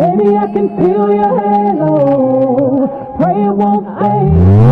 Baby, I can feel your halo. Pray it won't fade.